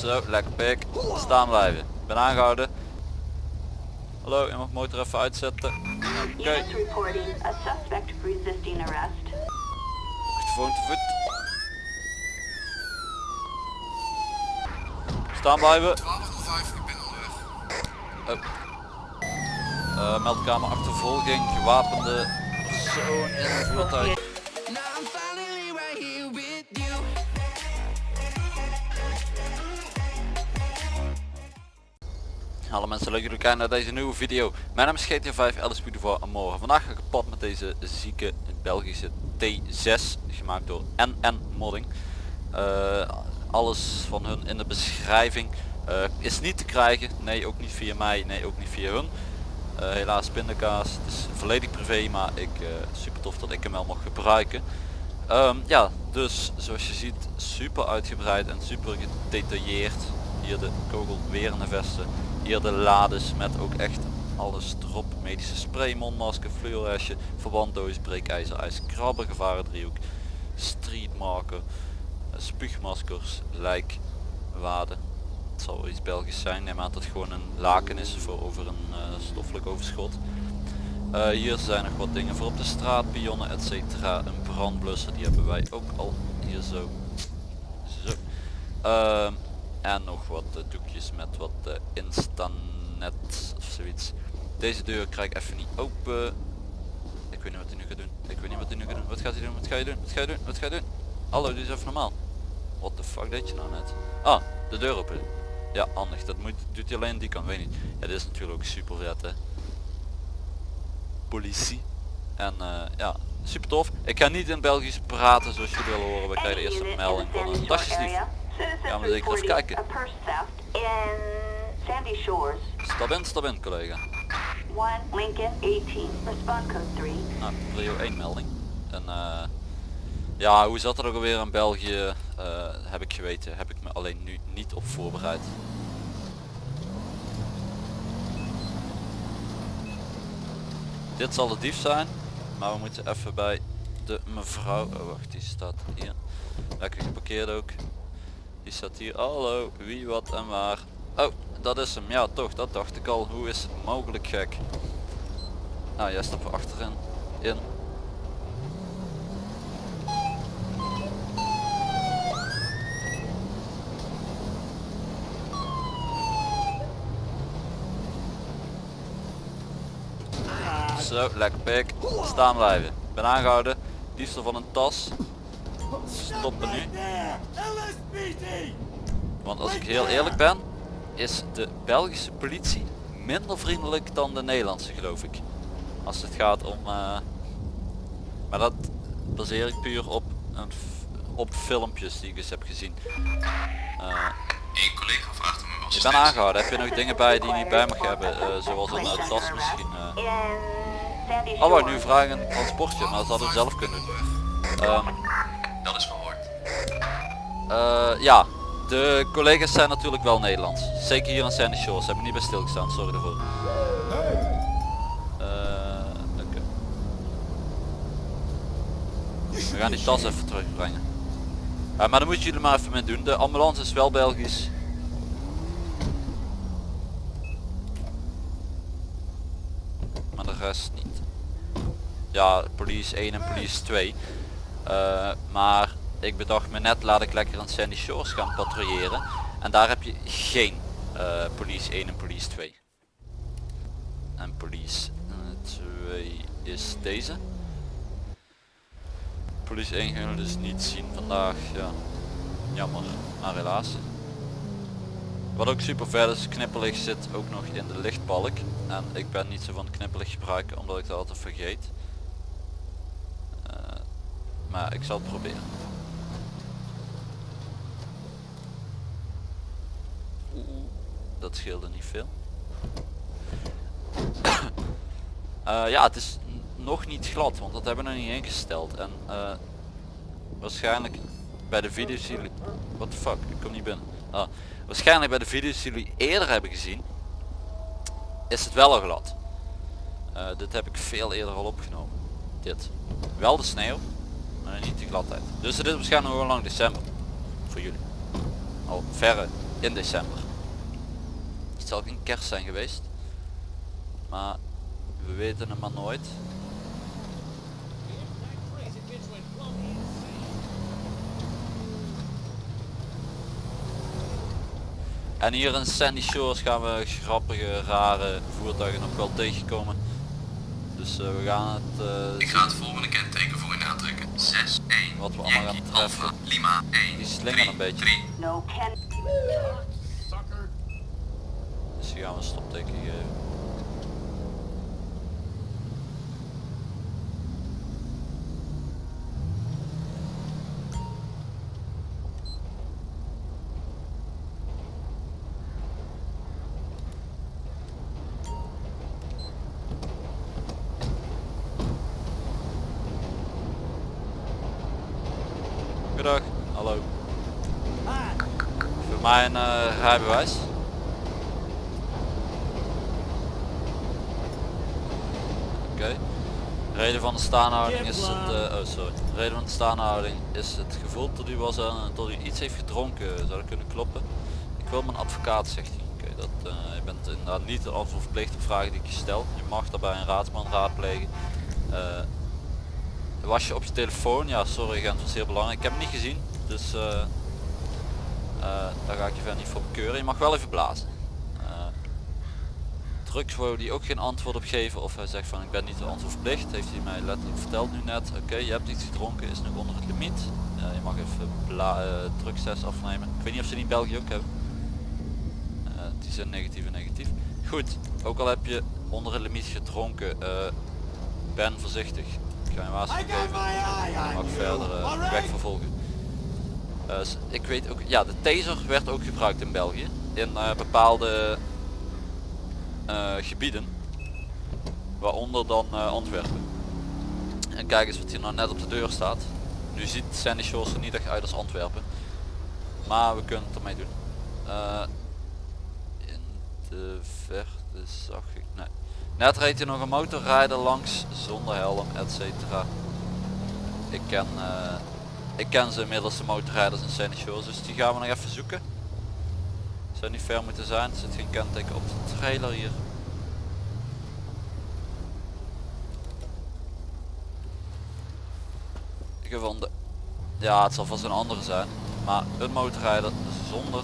Zo, lekker pik. Staan blijven. Ben aangehouden. Hallo, je mag motor even uitzetten. Oké, achtervoon te voet. Staan blijven. 1205, ik ben onderweg. Uh, meldkamer achtervolging, gewapende persoon in een voertuig. Hallo mensen, leuk dat jullie kijken naar deze nieuwe video. Mijn naam is GTA 5 Alice Beautiful en morgen. Vandaag ga ik pad met deze zieke Belgische T6, gemaakt door NN Modding. Eh, alles van hun in de beschrijving Eh, is niet te krijgen, nee ook niet via mij, nee ook niet via hun. Eh, helaas pindakaas, het is volledig privé, maar ik, super tof dat ik hem wel mag gebruiken. Ehm, ja, dus zoals je ziet super uitgebreid en super gedetailleerd. Hier de kogelwerende vesten, hier de lades met ook echt alles erop. Medische spray, mondmasker, fluorhesje, verbanddoos, breekijzer, ijs, krabber, gevarendriehoek, streetmarker, eh, spuugmaskers, lijkwaden. Het zal wel iets Belgisch zijn, neem aan dat het gewoon een laken is voor over een eh, stoffelijk overschot. Eh, hier zijn nog wat dingen voor op de straat, pionnen etc. Een brandblusser, die hebben wij ook al hier zo. zo. Ehm, en nog wat eh, doekjes met wat uh, instanet of zoiets. Deze deur krijg ik even niet open. Ik weet niet wat hij nu gaat doen. Ik weet niet wat hij nu gaat doen. Wat gaat hij doen? Wat ga je doen? Wat ga je doen? Wat ga je doen? Hallo, doe eens even normaal. What the fuck deed je nou net? Ah, de deur open. Ja, handig. Dat moet, doet hij alleen die kant, weet niet. Dit is natuurlijk ook super vet hè. Politie. En eh, ja, super tof. Ik ga niet in Belgisch praten zoals jullie willen horen. We krijgen de eerste melding van een tasjesdief. Gaan we zeker even kijken. Stap in, stap in collega. 1 Lincoln 18. Respond code 3. Nou, prio 1 melding. En eh, ja, hoe zat het ook alweer in België? eh, heb ik geweten. Heb ik me alleen nu niet op voorbereid. Dit zal de dief zijn. Maar we moeten even bij de mevrouw. Oh wacht, die staat hier. Lekker geparkeerd ook. Die staat hier. Hallo, wie, wat en waar. Oh, dat is hem. Ja, toch, dat dacht ik al. Hoe is het mogelijk gek? Nou, jij stapt er achterin. In. Zo, lekker pik. Staan blijven. Ben aangehouden. Diefstal van een tas. Stoppen nu. Want als ik heel eerlijk ben, is de Belgische politie minder vriendelijk dan de Nederlandse geloof ik. Als het gaat om... eh, maar dat baseer ik puur op, een op filmpjes die ik eens heb gezien. Eh, Een collega vraagt om uw je bent aangehouden. Heb je nog dingen bij die je niet bij mag hebben? eh, zoals een eh, tas misschien. eh. Shores. Oh, nu vragen een transportje, maar dat hadden we zelf kunnen doen. Ehm. Eh, ja, de collega's zijn natuurlijk wel Nederlands. Zeker hier aan Sandy Shores. Hebben niet bij stilgestaan, sorry daarvoor. Eh. We gaan die tas even terugbrengen. Ja, maar dan moeten jullie maar even mee doen. De ambulance is wel Belgisch. Maar de rest niet. Ja, police 1 en police 2. Eh, maar ik bedacht me net, laat ik lekker aan Sandy Shores gaan patrouilleren. En daar heb je geen eh, police 1 en police 2. En police 2 is deze. Police 1 gaan we dus niet zien vandaag. Ja, jammer, maar helaas. Wat ook super vet is, knipperlicht zit ook nog in de lichtbalk. En ik ben niet zo van knipperlicht gebruiken omdat ik dat altijd vergeet. Eh, maar ik zal het proberen. Oeh, dat scheelde niet veel. Eh, ja, het is nog niet glad, want dat hebben we nog niet ingesteld. En eh, waarschijnlijk bij de video's jullie... What the fuck, ik kom niet binnen. Ah, waarschijnlijk bij de video's die jullie eerder hebben gezien, is het wel al glad. Eh, dit heb ik veel eerder al opgenomen. Dit. Wel de sneeuw, maar niet de gladheid. Dus het is waarschijnlijk nog wel lang december. Voor jullie. Al verre in december. Het zal geen kerst zijn geweest. Maar we weten het maar nooit. En hier in Sandy Shores gaan we grappige, rare voertuigen nog wel tegenkomen. Dus eh, we gaan het, eh, Ik ga het volgende kenteken voor u aantrekken. 6, 1, Wat we allemaal gaan treffen. Alpha, Lima, 1, Die slingeren 3, een beetje. 3. No Ken. Hier gaan we een stopteken geven. Goedendag, hallo. Voor mij een eh, rijbewijs. Oké. Reden van de staanhouding is het, eh, oh sorry. Reden van de staanhouding is het gevoel dat u was aan dat u iets heeft gedronken. Zou dat kunnen kloppen? Ik wil mijn advocaat, zegt hij. Oké, dat eh, je bent inderdaad niet antwoord verplicht op vragen die ik je stel. Je mag daarbij een raadsman raadplegen. Eh, was je op je telefoon? Ja, sorry agent, was heel belangrijk. Ik heb hem niet gezien, dus eh, eh, daar ga ik je verder niet voor bekeuren. Je mag wel even blazen. Wou die ook geen antwoord op geven of hij zegt van ik ben niet de antwoord verplicht. Heeft hij mij letterlijk verteld nu net. Oké, je hebt iets gedronken, is nog onder het limiet. Ja, je mag even bla uh, afnemen. Ik weet niet of ze die in België ook hebben. Eh, die zijn negatief en negatief. Goed, ook al heb je onder het limiet gedronken, eh, ben voorzichtig. Ik ga je waarschuwing geven. Je mag verder weg vervolgen. Ik weet ook, ja de taser werd ook gebruikt in België. In bepaalde eh, gebieden. Waaronder dan eh, Antwerpen. En kijk eens wat hier nou net op de deur staat. Nu ziet Sandy Shores er niet echt uit als Antwerpen. Maar we kunnen het ermee doen. Eh, in de verte zag ik... Nee. Net reed hier nog een motorrijder langs zonder helm, etc. Ik ken, ik ken ze inmiddels de motorrijders in Sandy Shores, dus die gaan we nog even zoeken. Niet ver moeten zijn, er zit geen kenteken op de trailer hier. Gevonden. Ja, het zal vast een andere zijn. Maar een motorrijder zonder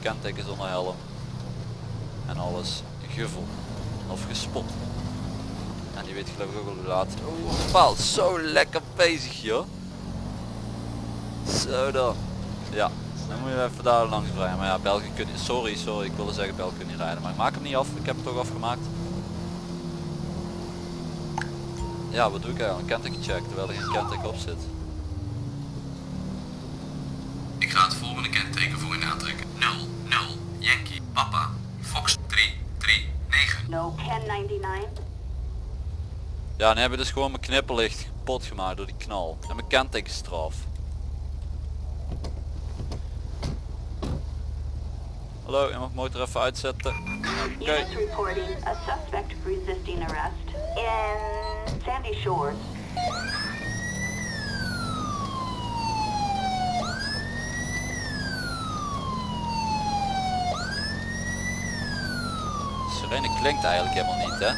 kenteken, zonder helm. En alles gevonden. Of gespot. En die weet geloof ik ook wel hoe laat. Oeh, bepaald zo lekker bezig joh. Zo dan. Ja, dan moet je even daar langs brengen. Maar ja, België kun je, sorry, sorry, ik wilde zeggen België kun niet rijden. Maar ik maak hem niet af, ik heb het toch afgemaakt. Ja, wat doe ik eigenlijk? Een kenteken check, terwijl er geen kenteken op zit. Ik ga het volgende kenteken voor u aantrekken. 0, 0, Yankee, Papa, Fox 3, 3, 9. No Ken 99. Ja, nu hebben we dus gewoon mijn knipperlicht kapot gemaakt door die knal. En mijn kentekenstraf. Hallo, je mag motor even uitzetten. Oké. Units reporting a suspect resisting arrest in Sandy Shores. Sirene klinkt eigenlijk helemaal niet, hè?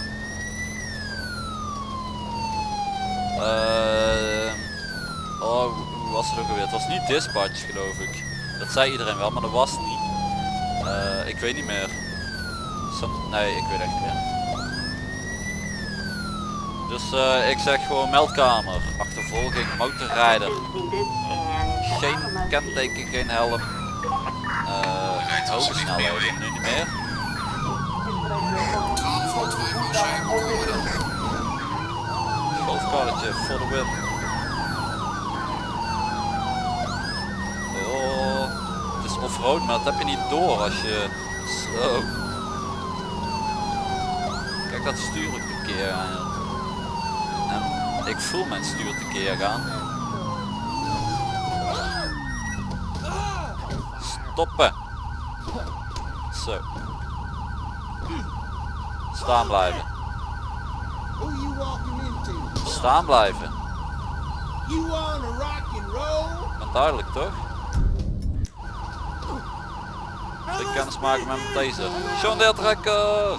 Ehm, oh, hoe was het ook alweer? Het was niet dispatch, geloof ik. Dat zei iedereen wel, maar dat was niet. Eh, ik weet niet meer. Som- nee, ik weet echt niet meer. Dus eh, ik zeg gewoon meldkamer, achtervolging, motorrijder, geen kenteken, geen helm, eh hoge snelheden, nu niet meer. 12 voor 2 Marseille, komen dan. Golfkarretje voor de win. Oh, offroad, maar dat heb je niet door als je zo. Kijk dat stuur ik een keer aan. En ik voel mijn stuur te keer gaan. Stoppen. Zo. Staan blijven. Staan blijven. Maar duidelijk toch? Wil ik kennis maken met mijn deze. Trekker!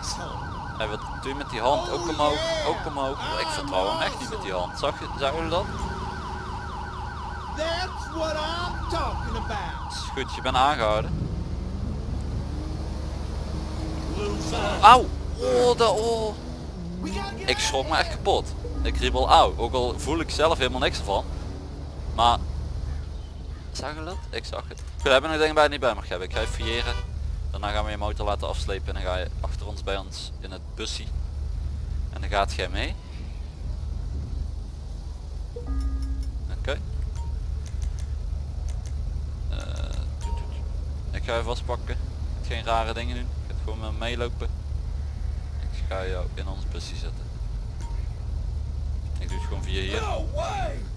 Asshole. Hey, wat doe je met die hand? Ook omhoog, ook omhoog. Ik vertrouw hem echt niet met die hand. Zag je, zagen jullie dat? Is goed, je bent aangehouden. Auw! Oh, dat oh. Ik schrok me echt kapot. Ik riep al auw. Ook al voel ik zelf helemaal niks ervan. Maar... Zag je dat? Ik zag het. Goed, hebben nog dingen bij niet bij mag hebben. Ik ga even fouilleren. Daarna gaan we je motor laten afslepen en dan ga je achter ons bij ons in het busje. En dan gaat jij mee. Oké. Eh, ik ga je vastpakken. Geen rare dingen doen. Ik ga gewoon met me meelopen. Ik ga jou in ons busje zetten. Ik doe het gewoon via hier.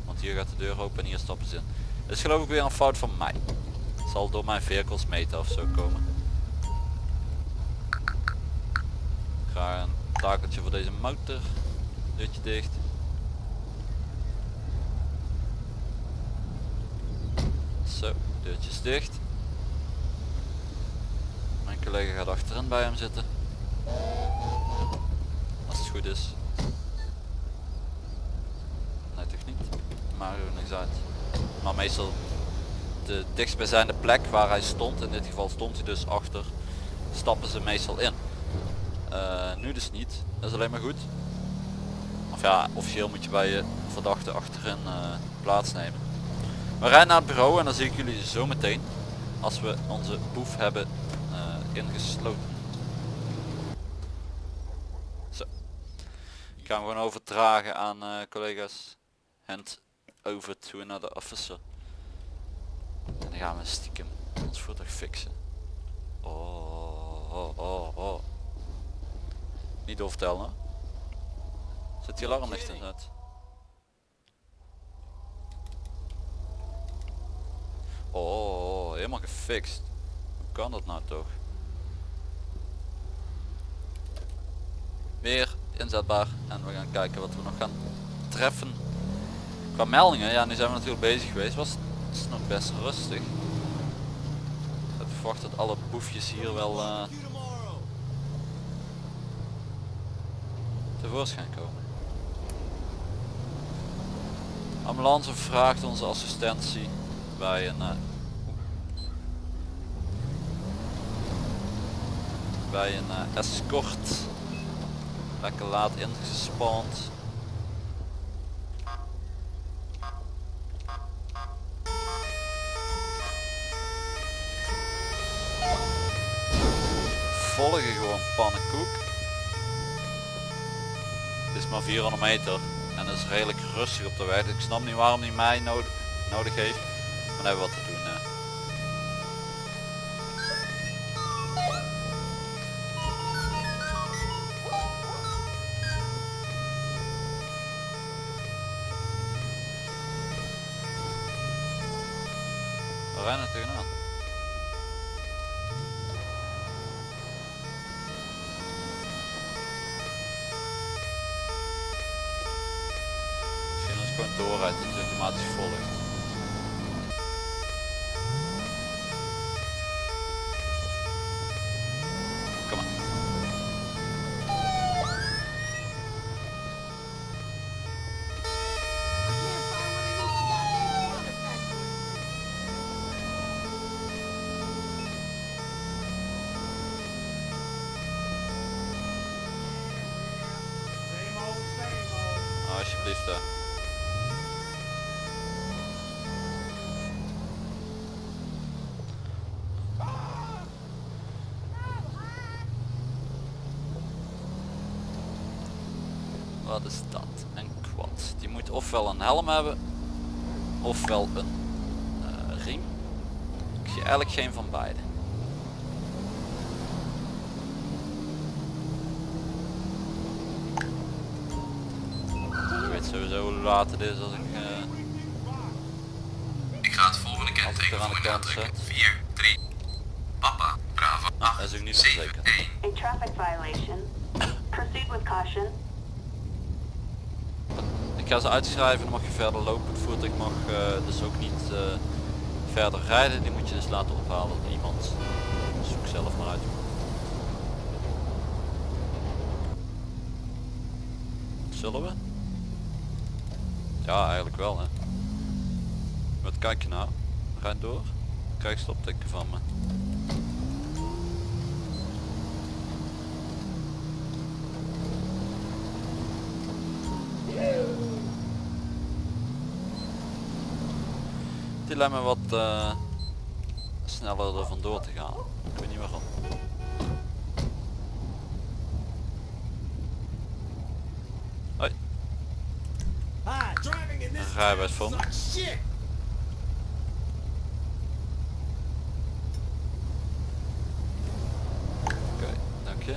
Want hier gaat de deur open en hier stappen ze in. Dit is geloof ik weer een fout van mij. Het zal door mijn vehicles meten of zo komen. Ik ga een takeltje voor deze motor. Deurtje dicht. Zo, deurtjes dicht. Mijn collega gaat achterin bij hem zitten. Als het goed is. Nee toch niet. Maar er niks uit. Maar meestal de dichtstbijzijnde plek waar hij stond, in dit geval stond hij dus achter, stappen ze meestal in. Eh, nu dus niet. Dat is alleen maar goed. Of ja, officieel moet je bij je verdachte achterin eh, plaatsnemen. We rijden naar het bureau en dan zie ik jullie zo meteen als we onze boef hebben eh, ingesloten. Zo. Ik ga hem gewoon overdragen aan collega's. Hand over to another officer. En dan gaan we stiekem ons voertuig fixen. Oh, oh, oh, oh. Niet doorvertellen. hè? Zet die alarmlicht in uit. Oh, helemaal gefixt. Hoe kan dat nou toch? Weer inzetbaar en we gaan kijken wat we nog gaan treffen. Qua meldingen, ja nu zijn we natuurlijk bezig geweest, was het nog best rustig. Ik verwacht dat alle boefjes hier wel eh, tevoorschijn komen. Ambulance vraagt onze assistentie bij een eh, bij een eh, escort lekker laat ingespand 400 meter en is redelijk rustig op de weg. Ik snap niet waarom hij mij nodig, nodig heeft. Maar hebben we wat te doen. eh. We rennen tegenaan. Doorrijd dat Wat is dat? Een quad. Die moet ofwel een helm hebben, ofwel een eh, riem. Ik zie eigenlijk geen van beide. Ik weet sowieso hoe laat het is als ik... eh, Ik ga het volgende kenteken aan de voor je kant aantrekken. zet. 4, 3. Papa, Bravo, Ah, 8, dat is ook niet 7, verzekerd. 1. A traffic violation. Proceed with caution. Ga ze uitschrijven, dan mag je verder lopen. Het voertuig mag eh, dus ook niet eh, verder rijden. Die moet je dus laten ophalen door iemand. Zoek zelf maar uit. Zullen we? Ja, eigenlijk wel hè. Wat kijk je nou? Rijd door. Krijg stopteken van me. Die lijkt me wat eh, sneller er vandoor te gaan. Ik weet niet waarom. Hoi, rijbewijs voor me. sucks shit. Oké, dank je.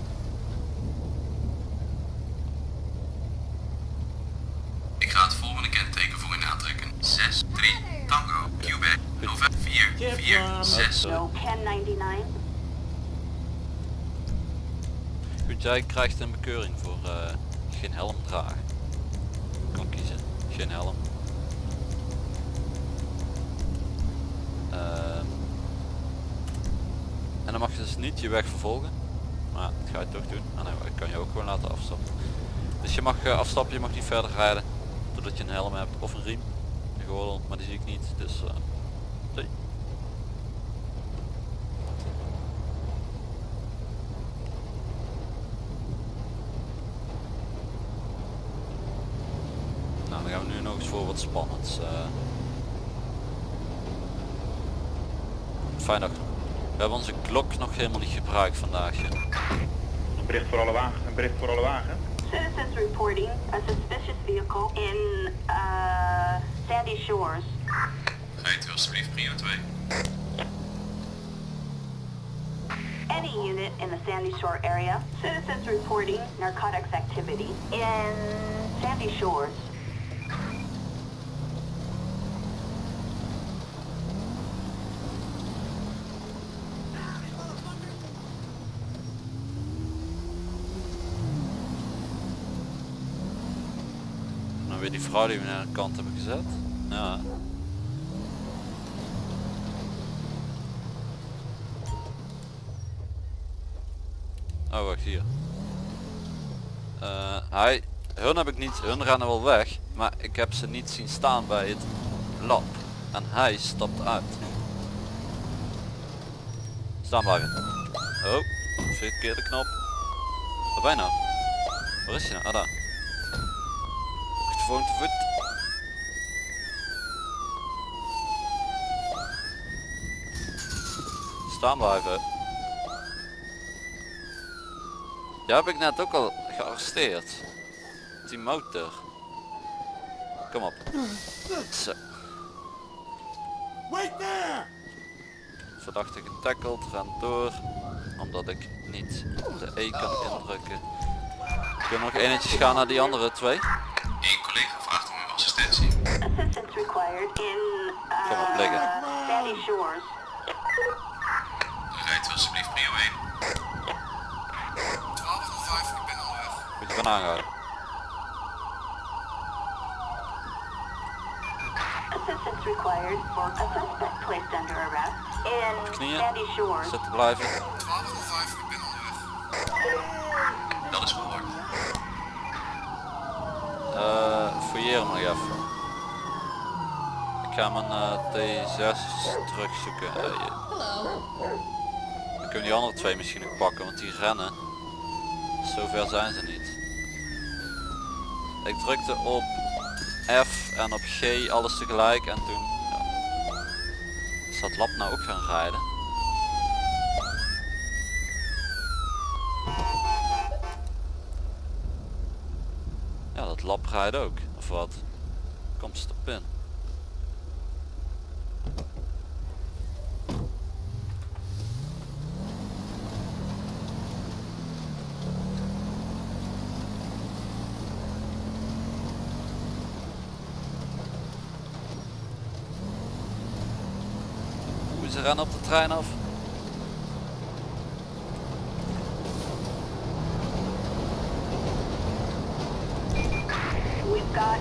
Ik ga het volgende kenteken voor u aantrekken. 6, 3, Tango, Quebec, November 4, 4, 6. No 1099. Goed, jij krijgt een bekeuring voor eh, geen helm dragen. Kan kiezen, geen helm. Ehm, en dan mag je dus niet je weg vervolgen. Maar dat ga je toch doen. Ah nee, ik kan je ook gewoon laten afstappen. Dus je mag eh, afstappen, je mag niet verder rijden. Doordat je een helm hebt of een riem. Een gordel, maar die zie ik niet. Dus eh, zie. Nou, dan gaan we nu nog eens voor wat spannends. eh. Fijn dag. We hebben onze klok nog helemaal niet gebruikt vandaag. ja. Een bericht voor alle wagen. Een bericht voor alle wagen. Citizens reporting a suspicious vehicle in uh, Sandy Shores. Rijdt u alsjeblieft prio 2. Any unit in the Sandy Shore area. Citizens reporting narcotics activity in Sandy Shores. We naar de kant hebben gezet. Ja. Oh wacht hier. Eh, hij, hun heb ik niet, hun rennen wel weg, maar ik heb ze niet zien staan bij het lab. En hij stapt uit. Staan blijven. Oh, verkeerde knop. Waar ben nou? Waar is je nou? Ah daar. Achtervolging te voet. Staan blijven. Ja, heb ik net ook al gearresteerd. Die motor. Kom op. Zo. Wait there! Verdachte getackeld, rent door. Omdat ik niet de E kan indrukken. Kunnen we nog enetjes gaan naar die andere twee? Eén collega vraagt om uw assistentie. Assistance required in Kom op, uh. Sandy Shores. Rijdt u alsjeblieft prio 1. 1205, ik ben onderweg. Moet je van aanhouden. Assistance required for a suspect placed under arrest in Knieën. Sandy Shores. Zitten blijven. 1205, ik ben onderweg. Dat is gehoord. Eh fouilleer hem Ik ga mijn eh, T6 terugzoeken. Je- Dan kunnen die andere twee misschien nog pakken, want die rennen. Zover zijn ze niet. Ik drukte op F en op G alles tegelijk en toen... Ja. Is dat lab nou ook gaan rijden? Ja, dat lab rijdt ook. Wat? Komt stop in. Hoe ze rennen op de trein af?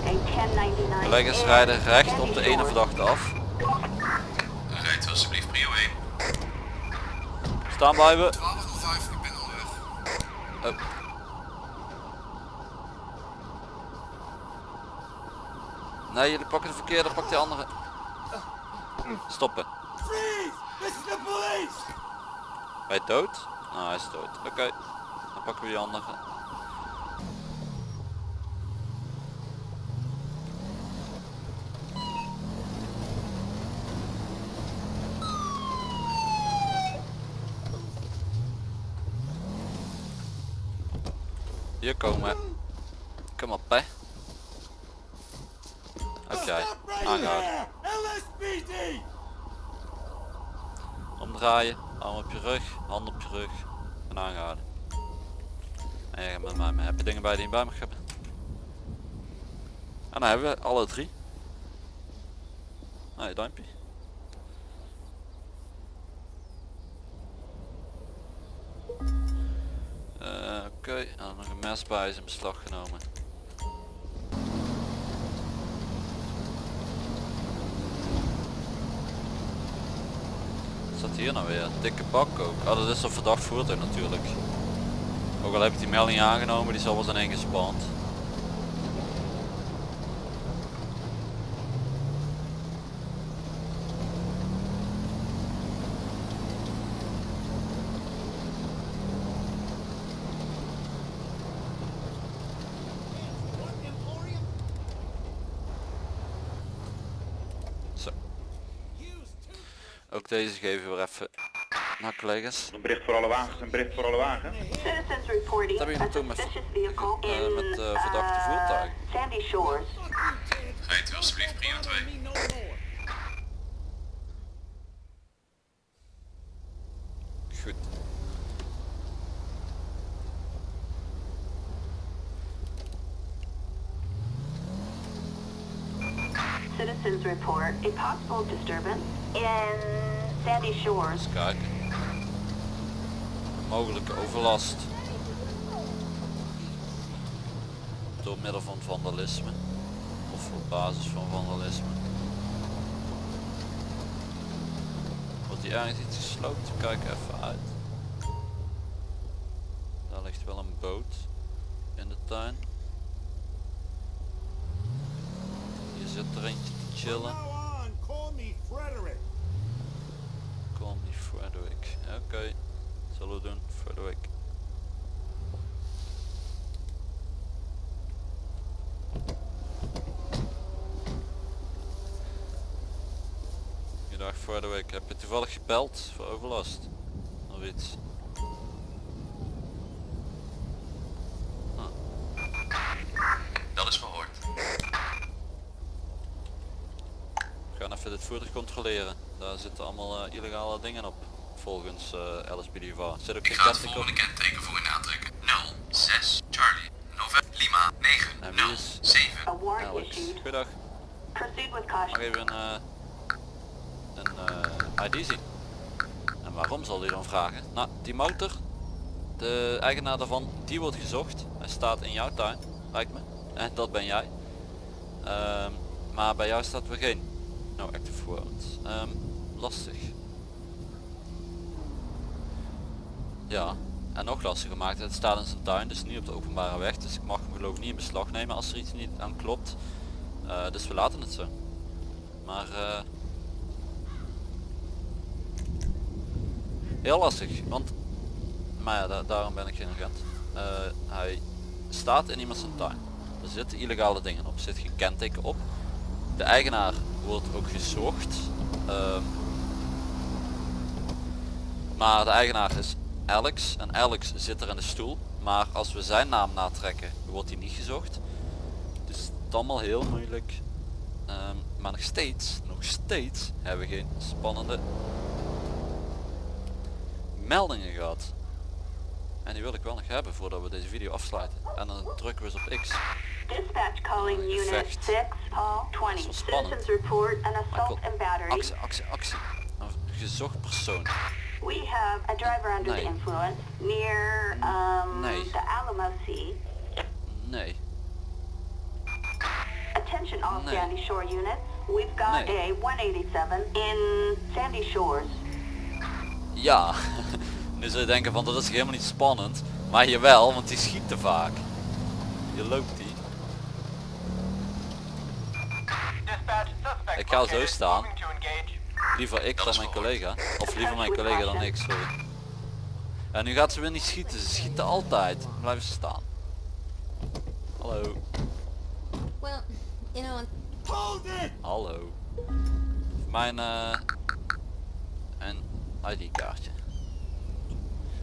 We've got a 1099. Collega's in rijden recht op de ene verdachte af. Rijdt Staan blijven. 1205, ik ben onderweg. Oh. Nee, jullie pakken de verkeerde, pak die andere. Stoppen. Freeze! This is the police! Hij dood? Nou, hij is dood. Oké, dan pakken we die andere. Hier komen. Kom op, hè. Oké, aangehouden. Omdraaien, arm op je rug, hand op je rug en aangehouden. En jij gaat met mij mee. Heb je dingen bij die je bij mag hebben? En dan hebben we alle drie. Nou, je duimpje. Oké, nog een mes bij is in beslag genomen. Wat staat hier nou weer? Dikke bak ook. Oh, dat is een verdacht voertuig natuurlijk. Ook al heb ik die melding aangenomen, die zal wel zijn ingespand. Zo. Ook deze geven we weer even naar collega's. Een bericht voor alle wagens, een bericht voor alle wagens. Citizens reporting Daar ben je naartoe met- eh, met, eh, verdachte uh, voertuigen. Sandy Shores. Rijdt u alsjeblieft prio 2. Goed. Citizens report a possible disturbance in Sandy Shores. Kijken. Mogelijke overlast. Door middel van vandalisme. Of op basis van vandalisme. Wordt hier ergens iets gesloopt? Kijk even uit. Daar ligt wel een boot in de tuin. Hier zit er eentje te chillen. Now on, call me Frederick. Call me Frederick. Oké, zullen doen, Frederick. Goedendag Frederick, heb je toevallig gebeld voor overlast? Of iets? Dat is verhoord. We gaan even dit voertuig controleren. Daar zitten allemaal eh, illegale dingen op. Volgens eh LSPDVA. Zit ook Ik ga het volgende kenteken voor u aantrekken. 06 Charlie November Lima 9 En wie 0 is- 7 A warrant Alex. Goedendag. Mag even een, eh, een eh, ID zien. En waarom zal hij dan vragen? Nou, die motor, de eigenaar daarvan, die wordt gezocht. Hij staat in jouw tuin, lijkt me. En dat ben jij. Ehm, maar bij jou staat weer geen no active warrant. Ehm, lastig. Ja, en nog lastiger maakt het staat in zijn tuin, dus niet op de openbare weg. Dus ik mag hem geloof niet in beslag nemen als er iets niet aan klopt. Eh, dus we laten het zo. Maar eh, heel lastig, want maar ja, da- daarom ben ik geen agent. Eh, hij staat in iemand zijn tuin. Er zitten illegale dingen op, er zit geen kenteken op. De eigenaar wordt ook gezocht. Ehm, maar de eigenaar is Alex en Alex zit er in de stoel. Maar als we zijn naam natrekken, wordt hij niet gezocht. Dus het is allemaal heel moeilijk. Ehm, maar nog steeds, nog steeds hebben we geen spannende meldingen gehad. En die wil ik wel nog hebben voordat we deze video afsluiten. En dan drukken we eens op X. Dispatch calling unit gevecht. 6, Paul Dat 20. is wel spannend. Citizens report an assault and battery. actie, actie, actie. Een gezocht persoon. We have a driver under Nee. the influence near um, Nee. the Alamo Sea. Nee. Attention all Nee. Sandy Shore units. We've got Nee. a 187 in Sandy Shores. Ja, nu zul je denken van dat is helemaal niet spannend. Maar jawel, want die schiet te vaak. Je loopt die. Ik ga zo staan. Liever ik dan mijn collega. Of liever mijn collega dan ik, sorry. En nu gaat ze weer niet schieten. Ze schieten altijd. Blijven ze staan. Hallo. Well, you know, Hold it! Hallo. Mijn eh een ID kaartje.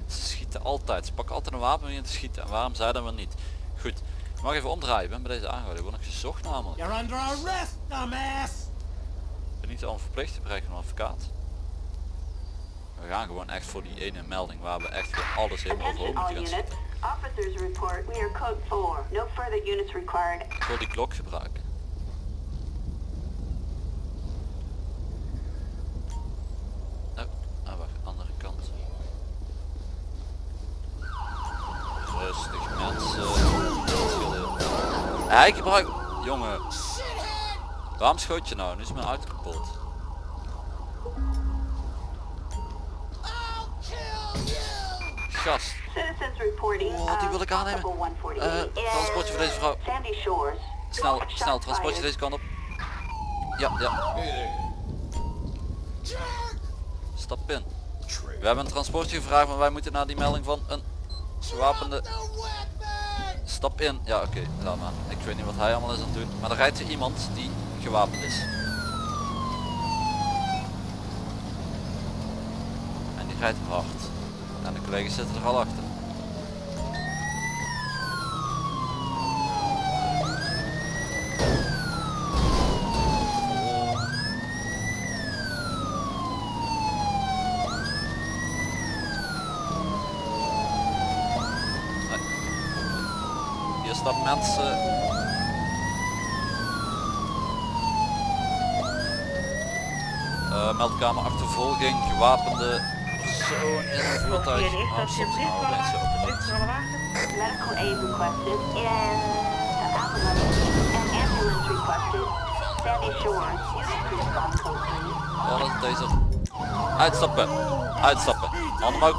Ze schieten altijd. Ze pakken altijd een wapen om je te schieten. En waarom zij dan wel niet? Goed. Ik mag even omdraaien. Ik ben bij deze aangehouden. Ik word nog gezocht namelijk. You're under arrest, dumbass! Ik ben niet al verplicht te bereiken een advocaat. We gaan gewoon echt voor die ene melding waar we echt gewoon alles helemaal overhoop moeten gaan units. zetten. Officers report we are code 4. No further units required. Voor die klok gebruiken. Oh, ah, wacht, andere kant. Rustig mensen. Hij gebruikt... Jongen. Waarom schoot je nou? Nu is mijn auto kapot. Gast. Citizens reporting. Oh, die wil ik uh, aannemen. possible 148 Eh, transportje voor deze vrouw. in Sandy Shores. Snel, snel, transportje deze kant op. Ja, ja. Stap in. We hebben een transportje gevraagd, maar wij moeten naar die melding van een gewapende... Stap in. Ja, oké, laat maar. Ik weet niet wat hij allemaal is aan het doen. Maar er rijdt hier iemand die gewapend is. En die rijdt hard. En de collega's zitten er al achter. Staan mensen. Eh, meldkamer achtervolging, gewapende persoon in een voertuig. Medical aid requested and ambulance requested. Sandy Shores. Units respond code 3. Wat is deze? Uitstappen. Uitstappen. Handen omhoog.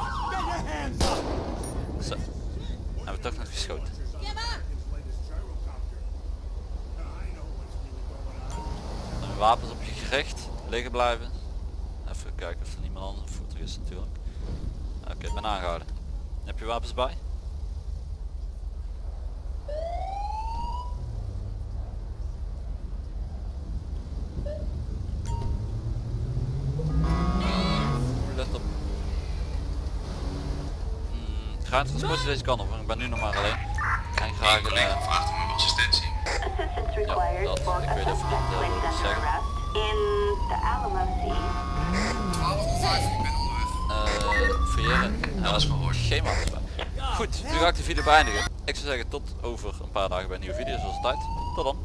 Up! Zo. Hebben we toch nog geschoten. Wapens op je gericht. Liggen blijven. Kijken of er niemand anders voertuig is natuurlijk. Oké, ik ben aangehouden. Heb je wapens bij? Let op. Hmm, ik ga het transport deze kant op, want ik ben nu nog maar alleen. En graag Een collega eh, vraagt om assistentie. Required dat- ik weet even niet, eh, placed wat ik under zeg. arrest in the Alamo Sea. 12 of 5, ik ben onderweg. eh. Dat is gehoord. Geen bij. Goed, nu ga ik de video beëindigen. Ik zou zeggen tot over een paar dagen bij een nieuwe video zoals altijd. Tot dan.